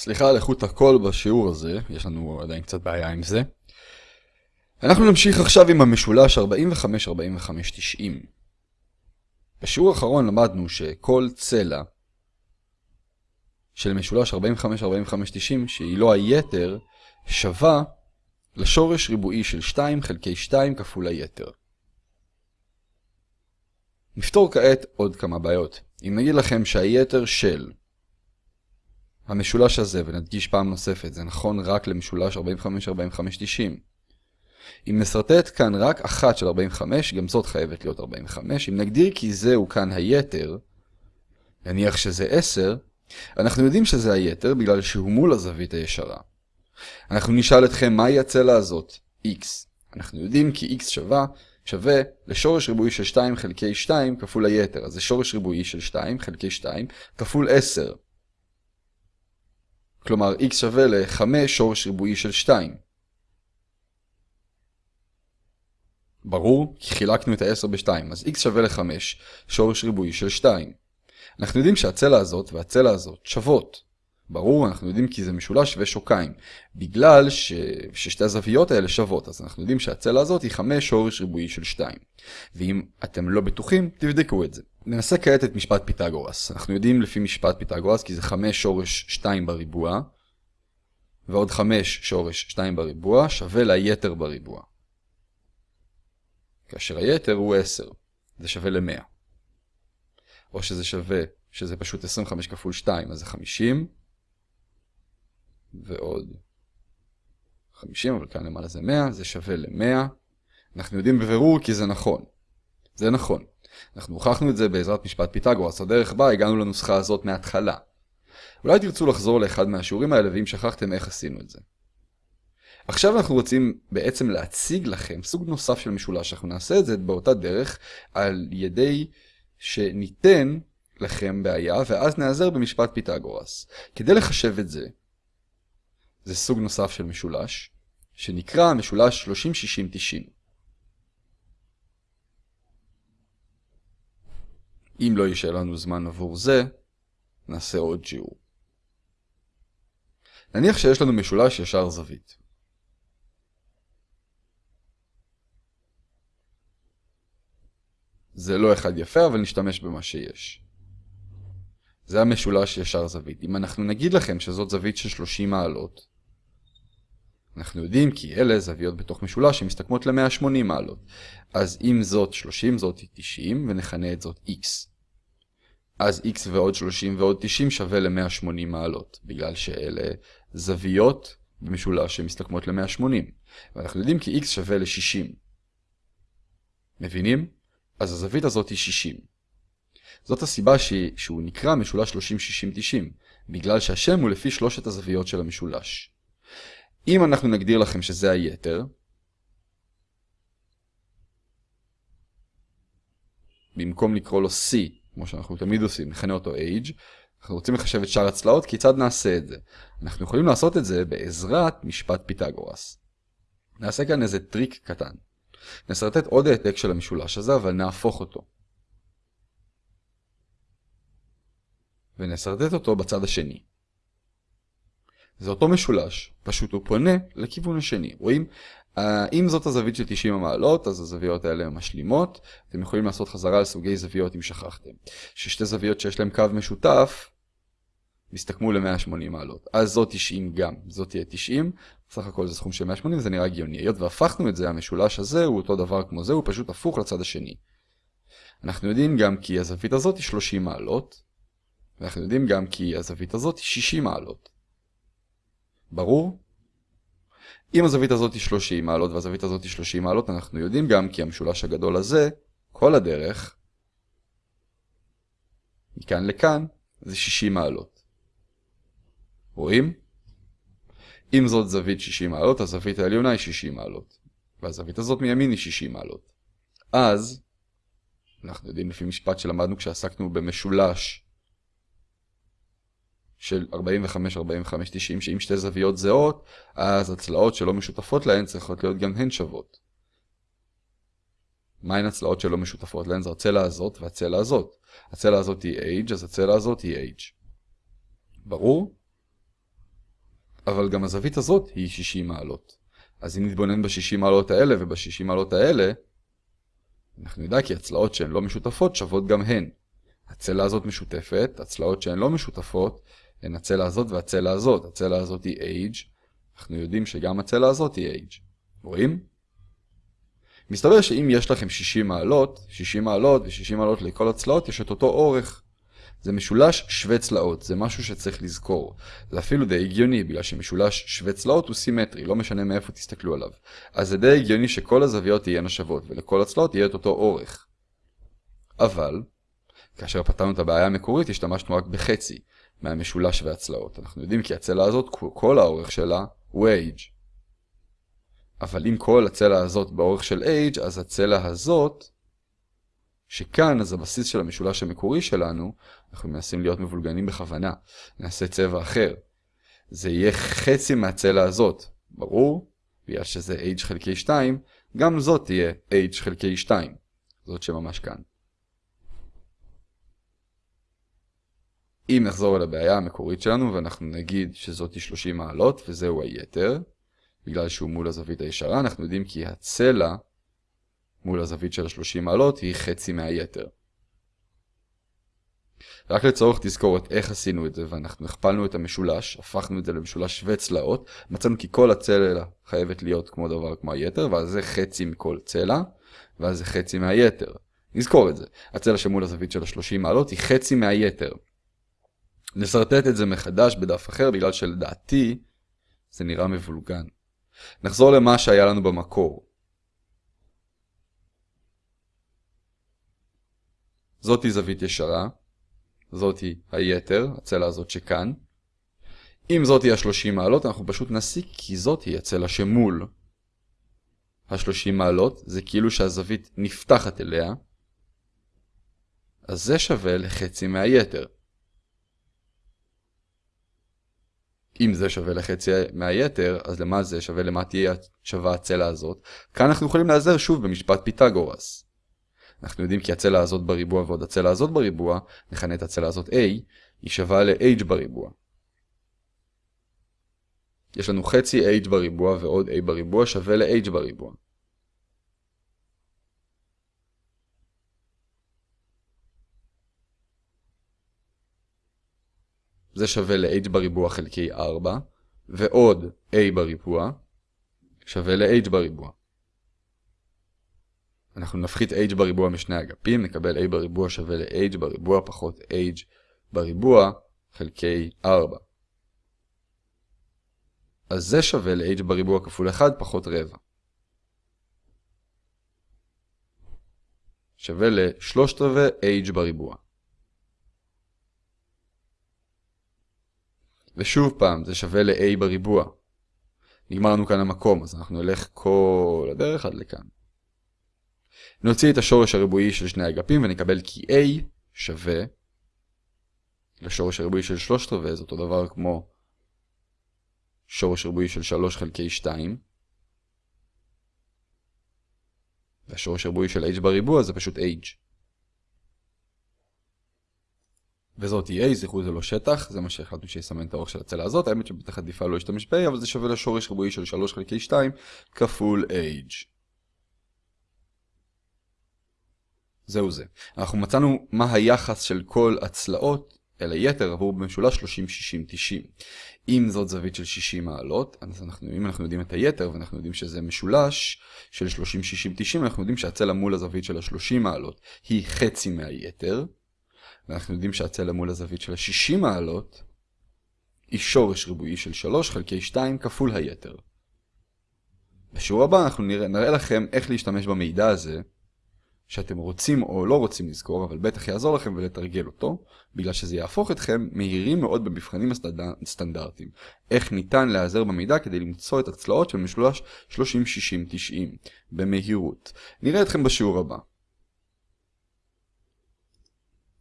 סליחה על איכות הקול בשיעור הזה, יש לנו עדיין קצת בעיה עם זה. אנחנו נמשיך עכשיו עם המשולש 45-45-90. בשיעור האחרון למדנו שכל צלע של משולש 45-45-90, שהיא לא היתר, שווה לשורש ריבועי של 2 חלקי 2 כפול היתר. נפתור כעת עוד כמה בעיות. אם נגיד לכם שהיתר של המשולש הזה, ונדגיש פעם נוספת, זה נכון רק למשולש 45-45-90. אם נסרטט כאן רק אחת של 45, גם זאת חייבת להיות 45. אם נגדיר כי זהו כאן היתר, נניח שזה 10, אנחנו יודעים שזה היתר בגלל שהוא מול הזווית הישרה. אנחנו נשאל אתכם מהי הצלע הזאת, x. אנחנו יודעים כי x שווה, שווה לשורש ריבועי של 2 חלקי 2 כפול היתר. אז זה שורש ריבועי של 2 חלקי 2 כפול 10. כלומר x שווה ל-5 שורש ריבועי של 2. ברור, כי חילקנו את ה-10 ב-2, אז x שווה ל-5 שורש ריבועי של 2. אנחנו יודעים שהצלע הזאת והצלע הזאת שוות. ברור, אנחנו יודעים כי זה משולש שווה שוקיים. בגלל ש... ששתי הזוויות האלה שוות, אז אנחנו יודעים שהצלע הזאת היא 5 שורש ריבועי של 2. ואם אתם לא בטוחים, תבדקו את זה. ננסה כעת את משפט פיתגורס. אנחנו יודעים לפי משפט פיתגורס כי זה 5 שורש 2 בריבוע, ועוד 5 שורש 2 בריבוע שווה ליתר בריבוע. כאשר היתר הוא 10, זה שווה ל-100. או שזה שווה, שזה פשוט 25 כפול 2, אז זה 50, ועוד 50, אבל כאן למעלה זה 100, זה שווה ל-100. אנחנו יודעים בבירור כי זה נכון. זה נכון. אנחנו הוכחנו את זה בעזרת משפט פיתגורס, הדרך בה הגענו לנוסחה הזאת מההתחלה. אולי תרצו לחזור לאחד מהשיעורים האלה, ואם שכחתם איך עשינו את זה. עכשיו אנחנו רוצים בעצם להציג לכם סוג נוסף של משולש, אנחנו נעשה את זה באותה דרך על ידי שניתן לכם בעיה, ואז נעזר במשפט פיתגורס. כדי לחשב את זה, זה סוג נוסף של משולש, שנקרא משולש 30-60-90. אם לא יישאר לנו זמן עבור זה, נעשה עוד שיעור. נניח שיש לנו משולש ישר זווית. זה לא אחד יפה, אבל נשתמש במה שיש. זה המשולש ישר זווית. אם אנחנו נגיד לכם שזאת זווית של 30 מעלות, אנחנו יודעים כי אלה זוויות בתוך משולש שמסתכמות ל-180 מעלות. אז אם זאת 30, זאת 90, ונכנה את זאת x. אז x ועוד 30 ועוד 90 שווה ל-180 מעלות, בגלל שאלה זוויות במשולש שמסתכמות ל-180. ואנחנו יודעים כי x שווה ל-60. מבינים? אז הזווית הזאת היא 60. זאת הסיבה ש... שהוא נקרא משולש 30-60-90, בגלל שהשם הוא לפי שלושת הזוויות של המשולש. אם אנחנו נגדיר לכם שזה היתר, במקום לקרוא לו C, כמו שאנחנו תמיד עושים, נכנה אותו Age, אנחנו רוצים לחשב את שאר הצלעות, כיצד נעשה את זה? אנחנו יכולים לעשות את זה בעזרת משפט פיתגורס. נעשה כאן איזה טריק קטן. נסרטט עוד העתק של המשולש הזה, אבל נהפוך אותו. ונסרטט אותו בצד השני. זה אותו משולש, פשוט הוא פונה לכיוון השני. רואים? אם זאת הזווית של 90 המעלות, אז הזוויות האלה משלימות. אתם יכולים לעשות חזרה על סוגי זוויות אם שכחתם. ששתי זוויות שיש להם קו משותף, מסתכמו ל-180 מעלות. אז זאת 90 גם, זאת תהיה 90, סך הכל זה סכום של 180, זה נראה הגיוני. היות והפכנו את זה, המשולש הזה הוא אותו דבר כמו זה, הוא פשוט הפוך לצד השני. אנחנו יודעים גם כי הזווית הזאת היא 30 מעלות, ואנחנו יודעים גם כי הזווית הזאת היא 60 מעלות. ברור? אם הזווית הזאת היא 30 מעלות והזווית הזאת היא 30 מעלות, אנחנו יודעים גם כי המשולש הגדול הזה, כל הדרך, מכאן לכאן, זה 60 מעלות. רואים? אם זאת זווית 60 מעלות, הזווית העליונה היא 60 מעלות. והזווית הזאת מימין היא 60 מעלות. אז, אנחנו יודעים לפי משפט שלמדנו כשעסקנו במשולש של 45, 45, 90, שאם שתי זוויות זהות, אז הצלעות שלא משותפות להן צריכות להיות גם הן שוות. מהן הצלעות שלא משותפות להן? זו הצלע הזאת והצלע הזאת. הצלע הזאת היא h, אז הצלע הזאת היא h. ברור? אבל גם הזווית הזאת היא 60 מעלות. אז אם נתבונן ב-60 מעלות האלה וב-60 מעלות האלה, אנחנו נדע כי הצלעות שהן לא משותפות שוות גם הן. הצלע הזאת משותפת, הצלעות שהן לא משותפות הן הצלע הזאת והצלע הזאת. הצלע הזאת היא H, אנחנו יודעים שגם הצלע הזאת היא H. רואים? מסתבר שאם יש לכם 60 מעלות, 60 מעלות ו-60 מעלות לכל הצלעות יש את אותו אורך. זה משולש שווה צלעות, זה משהו שצריך לזכור. זה אפילו די הגיוני, בגלל שמשולש שווה צלעות הוא סימטרי, לא משנה מאיפה תסתכלו עליו. אז זה די הגיוני שכל הזוויות תהיינה שוות, ולכל הצלעות יהיה את אותו אורך. אבל, כאשר פתרנו את הבעיה המקורית, השתמשנו רק בחצי מהמשולש והצלעות. אנחנו יודעים כי הצלע הזאת, כל האורך שלה הוא h. אבל אם כל הצלע הזאת באורך של h, אז הצלע הזאת שכאן, אז הבסיס של המשולש המקורי שלנו, אנחנו מנסים להיות מבולגנים בכוונה. נעשה צבע אחר. זה יהיה חצי מהצלע הזאת, ברור? בגלל שזה h חלקי 2, גם זאת תהיה h חלקי 2. זאת שממש כאן. אם נחזור אל הבעיה המקורית שלנו ואנחנו נגיד שזאת היא 30 מעלות וזהו היתר, בגלל שהוא מול הזווית הישרה, אנחנו יודעים כי הצלע מול הזווית של ה-30 מעלות היא חצי מהיתר. רק לצורך תזכורת איך עשינו את זה, ואנחנו הכפלנו את המשולש, הפכנו את זה למשולש שווה צלעות, מצאנו כי כל הצלע חייבת להיות כמו דבר כמו היתר, ואז זה חצי מכל צלע, ואז זה חצי מהיתר. נזכור את זה. הצלע שמול הזווית של ה-30 מעלות היא חצי מהיתר. נסרטט את זה מחדש בדף אחר, בגלל שלדעתי זה נראה מבולגן. נחזור למה שהיה לנו במקור. זאתי זווית ישרה, זאתי היתר, הצלע הזאת שכאן. אם זאתי ה-30 מעלות, אנחנו פשוט נסיק כי זאתי הצלע שמול. ה-30 מעלות זה כאילו שהזווית נפתחת אליה, אז זה שווה לחצי מהיתר. אם זה שווה לחצי מהיתר, אז למה זה שווה למה תהיה שווה הצלע הזאת? כאן אנחנו יכולים להיעזר שוב במשפט פיתגורס. אנחנו יודעים כי הצלע הזאת בריבוע ועוד הצלע הזאת בריבוע, נכנה את הצלע הזאת A, היא שווה ל-H בריבוע. יש לנו חצי H בריבוע ועוד A בריבוע שווה ל-H בריבוע. זה שווה ל-H בריבוע חלקי 4, ועוד A בריבוע שווה ל-H בריבוע. אנחנו נפחית h בריבוע משני אגפים, נקבל a בריבוע שווה ל-h בריבוע פחות h בריבוע חלקי 4. אז זה שווה ל-h בריבוע כפול 1 פחות רבע. שווה ל-3 רבעי h בריבוע. ושוב פעם, זה שווה ל-a בריבוע. נגמר לנו כאן המקום, אז אנחנו נלך כל הדרך עד לכאן. נוציא את השורש הריבועי של שני אגפים ונקבל כי a שווה לשורש הריבועי של שלושת רבעי, זה אותו דבר כמו שורש ריבועי של 3 חלקי 2. והשורש הריבועי של h בריבוע זה פשוט h. וזאת היא a, זכרו זה לא שטח, זה מה שהחלטנו שיסמן את האורך של הצלע הזאת, האמת שבטח עדיפה לא להשתמש ב-a, אבל זה שווה לשורש ריבועי של 3 חלקי 2 כפול h. זהו זה. אנחנו מצאנו מה היחס של כל הצלעות אל היתר עבור במשולש 30-60-90. אם זאת זווית של 60 מעלות, אז אנחנו, אם אנחנו יודעים את היתר ואנחנו יודעים שזה משולש של 30-60-90, אנחנו יודעים שהצלע מול הזווית של ה-30 מעלות היא חצי מהיתר, ואנחנו יודעים שהצלע מול הזווית של ה-60 מעלות היא שורש ריבועי של 3 חלקי 2 כפול היתר. בשיעור הבא אנחנו נראה, נראה לכם איך להשתמש במידע הזה שאתם רוצים או לא רוצים לזכור, אבל בטח יעזור לכם ולתרגל אותו, בגלל שזה יהפוך אתכם מהירים מאוד במבחנים הסטנדרטיים. איך ניתן להיעזר במידע כדי למצוא את הצלעות של משולש 30-60-90 במהירות. נראה אתכם בשיעור הבא.